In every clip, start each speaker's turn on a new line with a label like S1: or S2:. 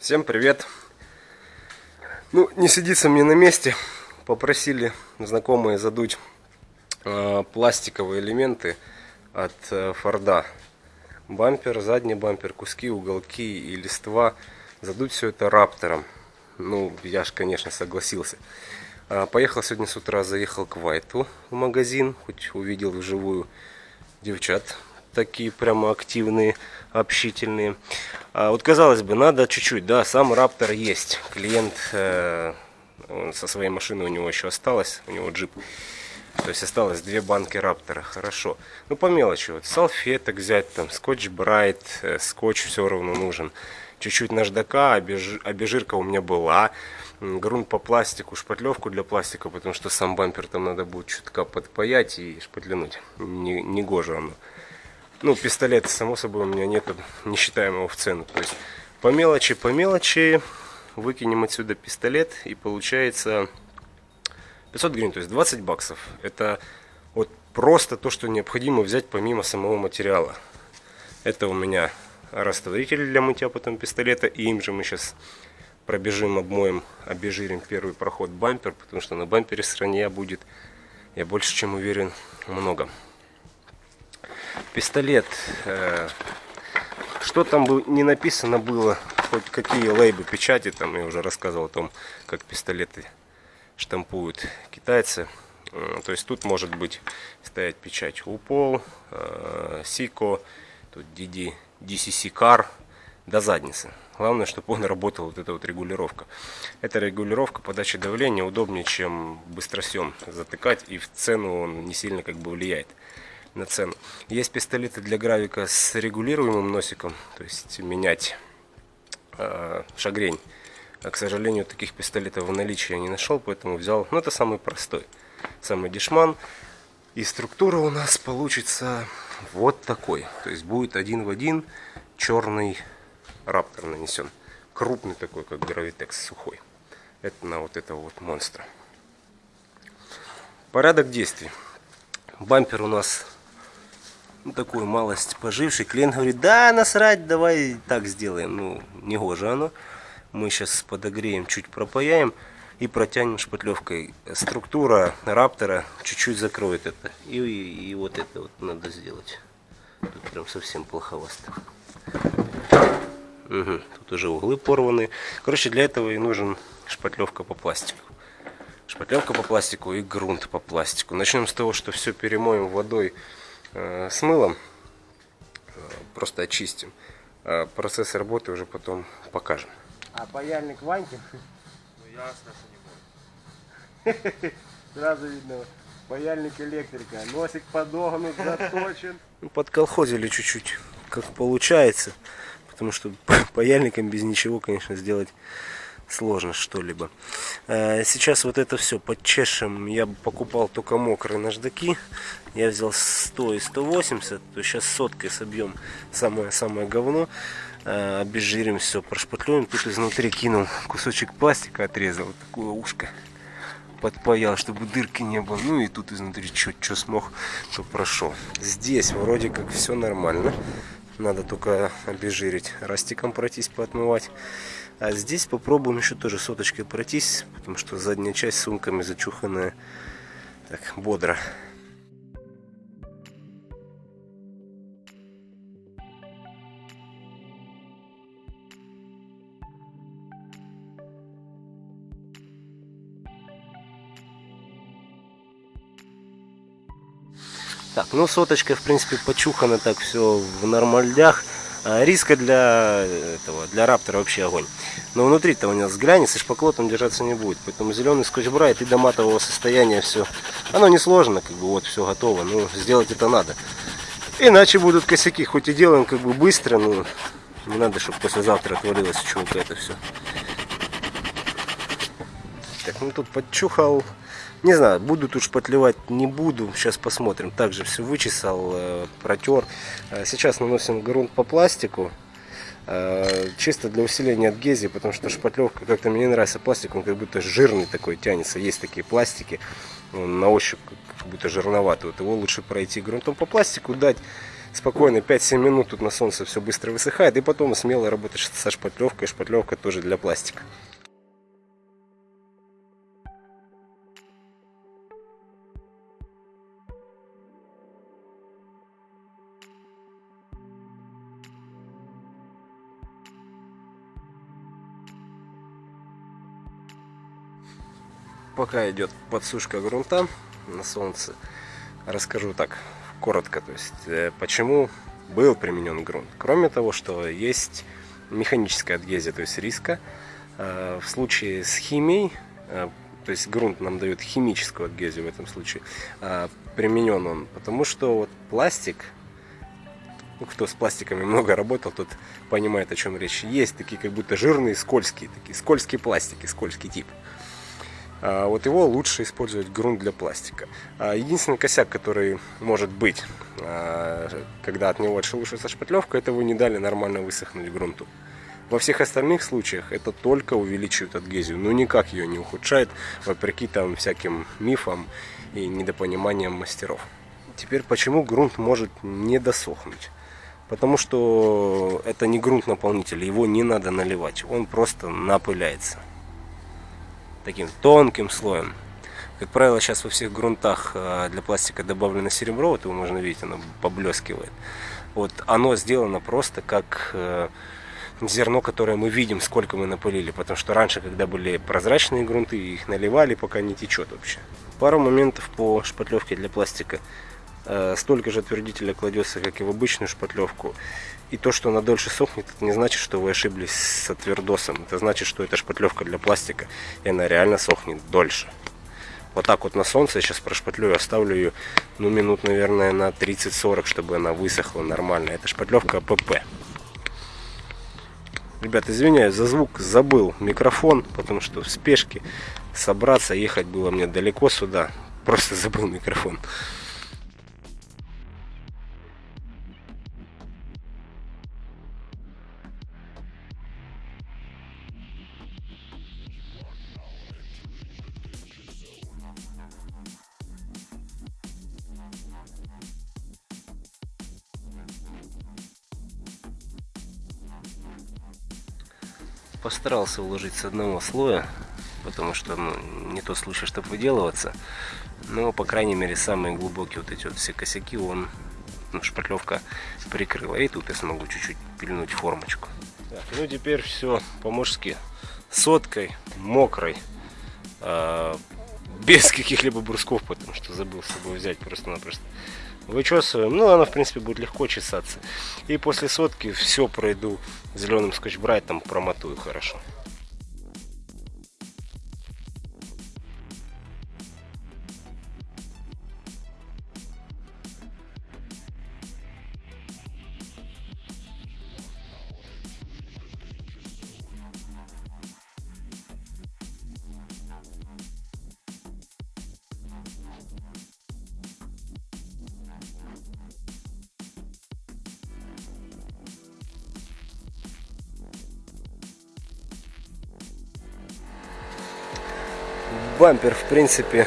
S1: Всем привет! Ну, не сидится мне на месте. Попросили знакомые задуть э, пластиковые элементы от э, Форда. Бампер, задний бампер, куски, уголки и листва. Задуть все это раптором. Ну, я же, конечно, согласился. А, поехал сегодня с утра, заехал к Вайту в магазин. Хоть увидел вживую девчат такие прямо активные, общительные. А вот казалось бы, надо чуть-чуть, да, сам Раптор есть. Клиент э, со своей машины у него еще осталось, у него джип. То есть осталось две банки Раптора, хорошо. Ну по мелочи, вот салфеток взять, там скотч Брайт, э, скотч все равно нужен. Чуть-чуть наждака, обезжирка у меня была. Грунт по пластику, шпатлевку для пластика, потому что сам бампер там надо будет чутка подпаять и шпатлянуть. Не, не гоже оно. Ну, пистолет, само собой, у меня нету, не считаем его в цену. То есть по мелочи, по мелочи выкинем отсюда пистолет и получается 500 гривен, то есть 20 баксов. Это вот просто то, что необходимо взять помимо самого материала. Это у меня растворитель для мытья потом пистолета. И им же мы сейчас пробежим, обмоем, обезжирим первый проход бампер, потому что на бампере стране будет, я больше чем уверен, много пистолет. Э, что там бы не написано было, хоть какие лейбы печати, там я уже рассказывал о том, как пистолеты штампуют китайцы. Э, то есть тут может быть стоять печать УПОЛ, СИКО, тут DD, DCC CAR до задницы. Главное, чтобы он работал, вот эта вот регулировка. Эта регулировка подачи давления удобнее, чем быстросъем затыкать, и в цену он не сильно как бы влияет на цену. Есть пистолеты для гравика с регулируемым носиком, то есть менять э, шагрень. А, к сожалению, таких пистолетов в наличии я не нашел, поэтому взял, ну это самый простой, самый дешман. И структура у нас получится вот такой. То есть будет один в один черный раптор нанесен. Крупный такой, как гравитекс сухой. Это на вот этого вот монстра. Порядок действий. Бампер у нас ну, такую малость поживший. Клиент говорит, да, насрать, давай так сделаем. Ну, не гоже оно. Мы сейчас подогреем, чуть пропаяем и протянем шпатлевкой. Структура раптора чуть-чуть закроет это. И, и, и вот это вот надо сделать. Тут прям совсем плоховасто. Угу, тут уже углы порваны. Короче, для этого и нужен шпатлевка по пластику. Шпатлевка по пластику и грунт по пластику. Начнем с того, что все перемоем водой с мылом. Э, просто очистим. А процесс работы уже потом покажем.
S2: А паяльник Ваньки?
S1: Ну ясно, что
S2: не будет. Сразу видно, паяльник электрика. Носик подогнут, заточен.
S1: Ну, подколхозили чуть-чуть, как получается. Потому что паяльником без ничего, конечно, сделать сложно что-либо. Э, сейчас вот это все подчешем. Я покупал только мокрые наждаки. Я взял 100 и 180. То сейчас соткой собьем самое-самое говно. Э, обезжирим все, прошпатлюем. Тут изнутри кинул кусочек пластика, отрезал вот такое ушко. Подпаял, чтобы дырки не было. Ну и тут изнутри что смог, то прошел. Здесь вроде как все нормально. Надо только обезжирить, растиком пройтись, поотмывать. А здесь попробуем еще тоже соточкой пройтись, потому что задняя часть сумками зачуханная так бодро. Так, ну соточка, в принципе, почухана так все в нормальдях. А риска для этого, для раптора вообще огонь. Но внутри-то у него взглянется, шпаклотом держаться не будет. Поэтому зеленый скотч брать и до матового состояния все. Оно не сложно, как бы вот все готово, но сделать это надо. Иначе будут косяки, хоть и делаем как бы быстро, но не надо, чтобы послезавтра отвалилось чего-то это все. Так, ну тут подчухал. Не знаю, буду тут шпатлевать, не буду. Сейчас посмотрим. Также все вычесал, э, протер. Э, сейчас наносим грунт по пластику. Э, чисто для усиления адгезии, потому что шпатлевка как-то мне не нравится пластик, он как будто жирный такой тянется. Есть такие пластики, он на ощупь как будто жирноватый. Вот его лучше пройти грунтом по пластику, дать Спокойно, 5-7 минут тут на солнце все быстро высыхает, и потом смело работаешь со шпатлевкой. Шпатлевка тоже для пластика. Пока идет подсушка грунта на солнце, расскажу так коротко, то есть э, почему был применен грунт. Кроме того, что есть механическая адгезия, то есть риска. Э, в случае с химией, э, то есть грунт нам дает химическую адгезию в этом случае, применен он, потому что вот пластик, ну, кто с пластиками много работал, тот понимает, о чем речь. Есть такие как будто жирные, скользкие, такие скользкие пластики, скользкий тип. А, вот его лучше использовать грунт для пластика. А, единственный косяк, который может быть, а, когда от него отшелушивается шпатлевка, это вы не дали нормально высохнуть грунту. Во всех остальных случаях это только увеличивает адгезию, но никак ее не ухудшает, вопреки там всяким мифам и недопониманиям мастеров. Теперь почему грунт может не досохнуть? Потому что это не грунт наполнитель, его не надо наливать, он просто напыляется таким тонким слоем. Как правило, сейчас во всех грунтах э, для пластика добавлено серебро, вот его можно видеть, оно поблескивает. Вот оно сделано просто как э, зерно, которое мы видим, сколько мы напылили. Потому что раньше, когда были прозрачные грунты, их наливали, пока не течет вообще. Пару моментов по шпатлевке для пластика. Э, столько же отвердителя кладется, как и в обычную шпатлевку. И то, что она дольше сохнет, это не значит, что вы ошиблись с отвердосом. Это значит, что это шпатлевка для пластика, и она реально сохнет дольше. Вот так вот на солнце я сейчас прошпатлю, оставлю ее, ну, минут, наверное, на 30-40, чтобы она высохла нормально. Это шпатлевка АПП. Ребят, извиняюсь за звук, забыл микрофон, потому что в спешке собраться, ехать было мне далеко сюда. Просто забыл микрофон. Постарался уложить с одного слоя, потому что ну, не тот случай, чтобы выделываться. Но, по крайней мере, самые глубокие вот эти вот все косяки он, ну, шпатлевка прикрыла. И тут я смогу чуть-чуть пильнуть формочку. Так, ну, теперь все по-мужски. Соткой, мокрой, э, без каких-либо брусков, потому что забыл с собой взять просто-напросто вычесываем. Ну, она, в принципе, будет легко чесаться. И после сотки все пройду зеленым скотч-брайтом, промотую хорошо. Бампер в принципе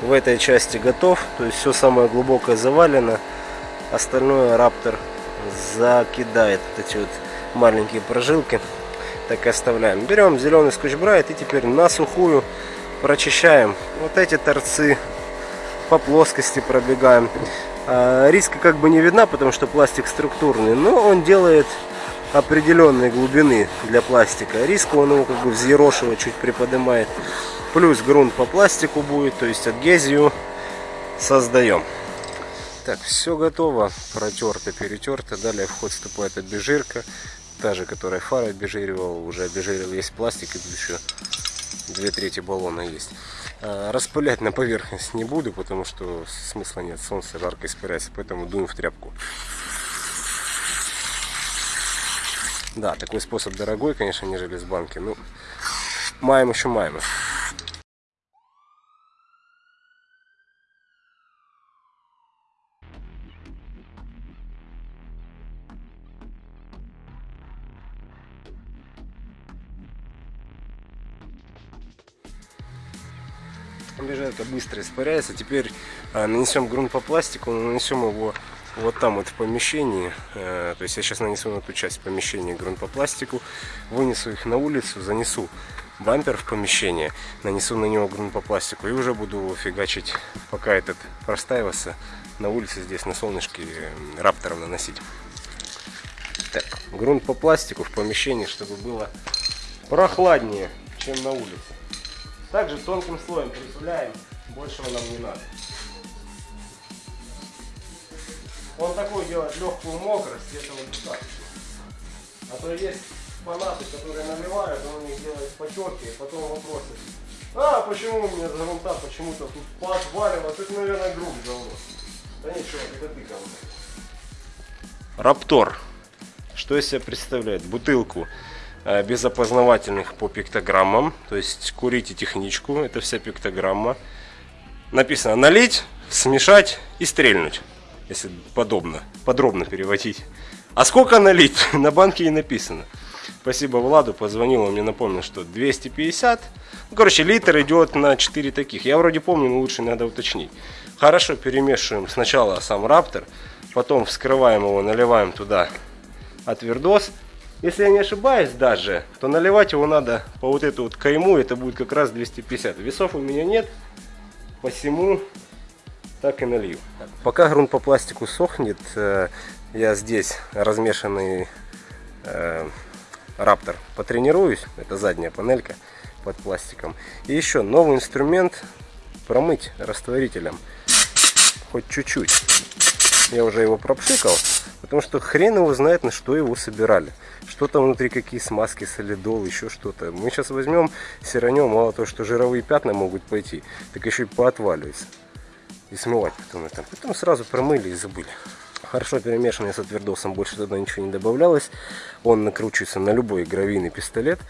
S1: в этой части готов. То есть все самое глубокое завалено остальное раптор закидает вот эти вот маленькие прожилки. Так и оставляем. Берем зеленый скотч-брайт и теперь на сухую прочищаем. Вот эти торцы по плоскости пробегаем. А, риска как бы не видна потому что пластик структурный но он делает определенной глубины для пластика. Риск он его как бы взъерошивает чуть приподнимает Плюс грунт по пластику будет, то есть адгезию создаем. Так, все готово, протерто, перетерто. Далее в ход вступает обезжирка, та же, которая фара обезжиривал, уже обезжирил весь пластик, и еще две трети баллона есть. А, распылять на поверхность не буду, потому что смысла нет, солнце жарко испаряется, поэтому дуем в тряпку. Да, такой способ дорогой, конечно, нежели с банки, ну, маем еще маем. Быстро испаряется. Теперь а, нанесем грунт по пластику, нанесем его вот там вот в помещении, э, то есть я сейчас нанесу на ту часть помещения грунт по пластику, вынесу их на улицу, занесу бампер в помещение, нанесу на него грунт по пластику и уже буду фигачить, пока этот простаивается, на улице здесь на солнышке э, раптором наносить. Так, грунт по пластику в помещении, чтобы было прохладнее, чем на улице. Также тонким слоем притуляем, большего нам не надо. Он такой делает легкую мокрость, этого достаточно. А то есть фанаты, которые наливают, он у них делает потеки, и потом вопросы. А, почему у меня грунта почему-то тут поотваливалось? Это, наверное, груб давно. Да ничего, это ты ко мне. Раптор. Что из себя представляет? Бутылку э, без опознавательных по пиктограммам. То есть курите техничку, это вся пиктограмма. Написано налить, смешать и стрельнуть. Если подобно, подробно переводить. А сколько налить? На банке и написано. Спасибо Владу, позвонил, он мне напомнил, что 250. Ну, короче, литр идет на 4 таких. Я вроде помню, но лучше надо уточнить. Хорошо перемешиваем сначала сам раптор, потом вскрываем его, наливаем туда отвердос. Если я не ошибаюсь даже, то наливать его надо по вот эту вот кайму, это будет как раз 250. Весов у меня нет, посему так и налью. Пока грунт по пластику сохнет, э, я здесь размешанный э, раптор потренируюсь. Это задняя панелька под пластиком. И еще новый инструмент промыть растворителем. Хоть чуть-чуть. Я уже его пропшикал, потому что хрен его знает, на что его собирали. Что там внутри, какие смазки, солидол, еще что-то. Мы сейчас возьмем, сиранем, мало того, что жировые пятна могут пойти, так еще и поотваливается и смывать потом это. Потом сразу промыли и забыли. Хорошо перемешанный с отвердосом, больше туда ничего не добавлялось. Он накручивается на любой гравийный пистолет.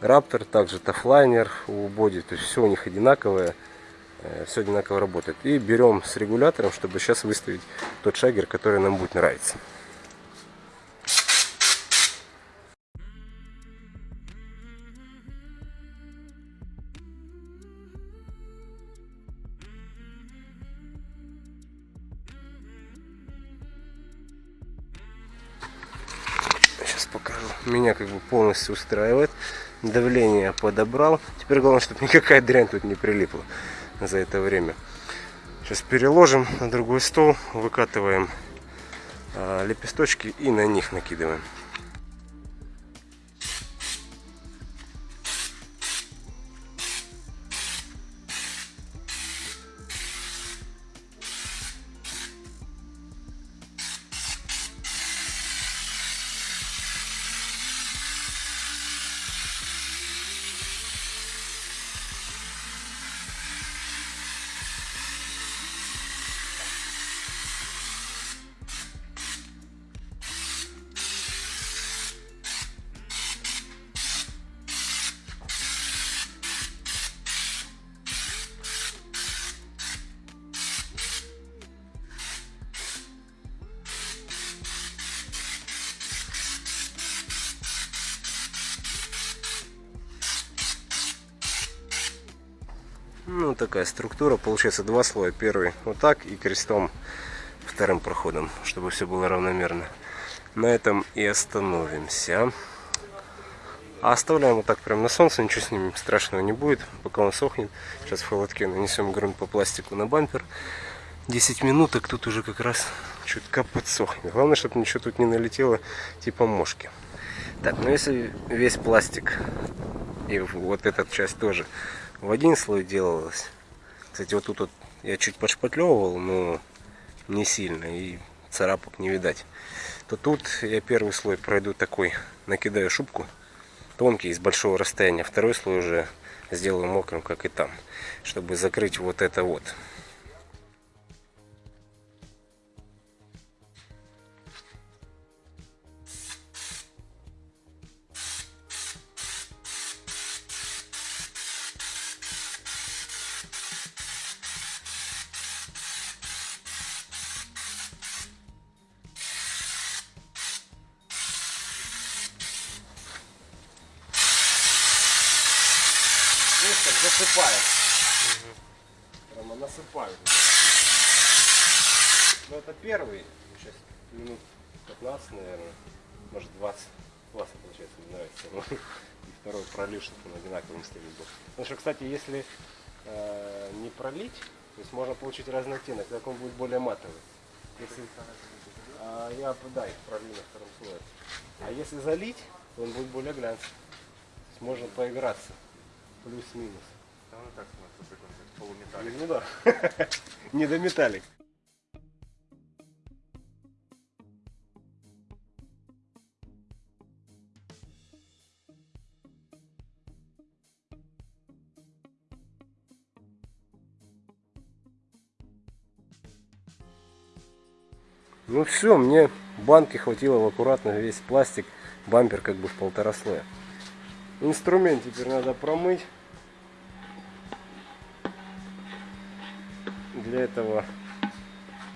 S1: Раптор, также тафлайнер у боди, то есть все у них одинаковое, все одинаково работает. И берем с регулятором, чтобы сейчас выставить тот шагер, который нам будет нравиться. покажу. Меня как бы полностью устраивает. Давление подобрал. Теперь главное, чтобы никакая дрянь тут не прилипла за это время. Сейчас переложим на другой стол, выкатываем а, лепесточки и на них накидываем. Ну, такая структура. Получается два слоя. Первый вот так и крестом вторым проходом, чтобы все было равномерно. На этом и остановимся. А оставляем вот так прям на солнце, ничего с ним страшного не будет, пока он сохнет. Сейчас в холодке нанесем грунт по пластику на бампер. 10 минуток тут уже как раз чутка подсохнет. Главное, чтобы ничего тут не налетело, типа мошки. Так, ну если весь пластик и вот эта часть тоже в один слой делалось. Кстати, вот тут вот я чуть подшпатлевывал, но не сильно, и царапок не видать. То тут я первый слой пройду такой, накидаю шубку, тонкий, из большого расстояния. Второй слой уже сделаю мокрым, как и там, чтобы закрыть вот это вот. Так засыпает. Прямо насыпают. Ну, это первый. Сейчас минут 15, наверное. Может 20. Классно получается, мне нравится. И второй пролив, чтобы он одинаковым стилем был. Потому что, кстати, если э, не пролить, то есть можно получить разный оттенок, так он будет более матовый. Если, а, я да, их пролью на втором слое. А если залить, то он будет более глянцевый. То есть можно поиграться. Плюс-минус.
S3: Да, ну так прикольно, полуметаллик.
S1: Ну да. Не до металлик. Ну все, мне банки хватило в аккуратно весь пластик, бампер как бы в полтора слоя. Инструмент теперь надо промыть. Для этого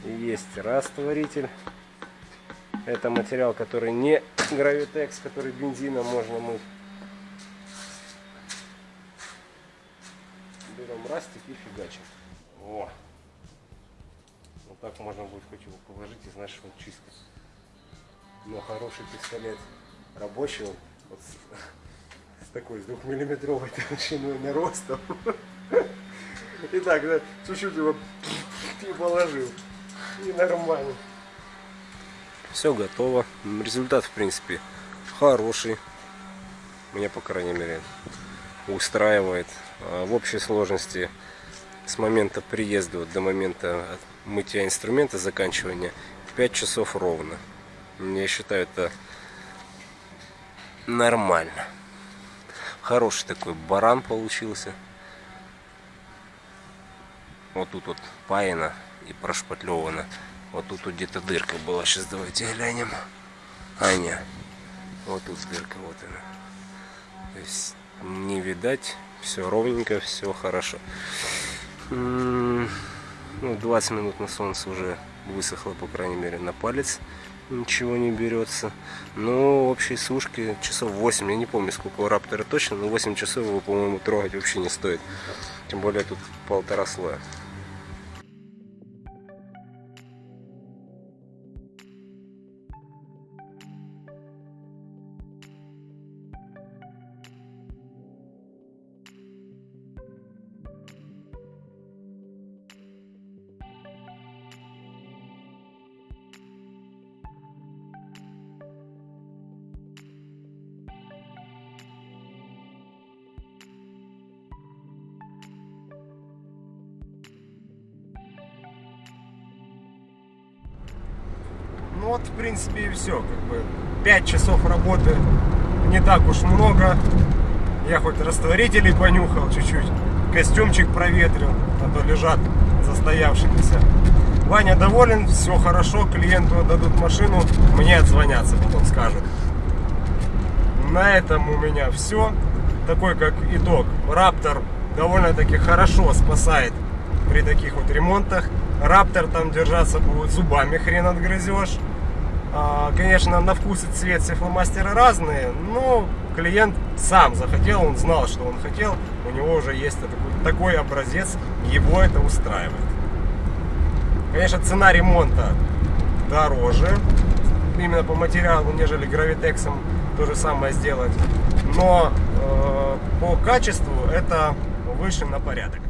S1: есть растворитель. Это материал, который не гравитекс, который бензином можно мыть. Берем растик и фигачим. О! Вот так можно будет хоть его положить и знаешь, что он. Но хороший пистолет рабочий, он вот с, с такой, с двухмиллиметровой толщиной на ростом. И так, да, чуть-чуть его и положил. И нормально. Все готово. Результат, в принципе, хороший. Меня, по крайней мере, устраивает. А В общей сложности с момента приезда вот до момента мытья инструмента, заканчивания 5 часов ровно. Я считаю это нормально. Хороший такой баран получился. Вот тут вот паяно и прошпатлевано. Вот тут вот где-то дырка была. Сейчас давайте глянем. А, не. Вот тут дырка, вот она. То есть не видать. Все ровненько, все хорошо. М, Ну, 20 минут на солнце уже высохло, по крайней мере, на палец. Ничего не берется. Но общей сушки часов 8. Я не помню, сколько у раптора точно, но 8 часов его, по-моему, трогать вообще не стоит. Тем более тут полтора слоя. Вот, в принципе, и все. Как бы 5 часов работы не так уж много. Я хоть растворителей понюхал чуть-чуть, костюмчик проветрил, а то лежат застоявшимися. Ваня доволен, все хорошо, клиенту отдадут машину, мне отзвонятся, потом скажут. На этом у меня все. Такой как итог. Раптор довольно-таки хорошо спасает при таких вот ремонтах. Раптор там держаться будет зубами хрен отгрызешь. А, Конечно, на вкус и цвет все фломастеры разные, но клиент сам захотел, он знал, что он хотел, у него уже есть такой, такой образец, его это устраивает. Конечно, цена ремонта дороже, именно по материалу, нежели гравитексом то же самое сделать, но э, по качеству это выше на порядок.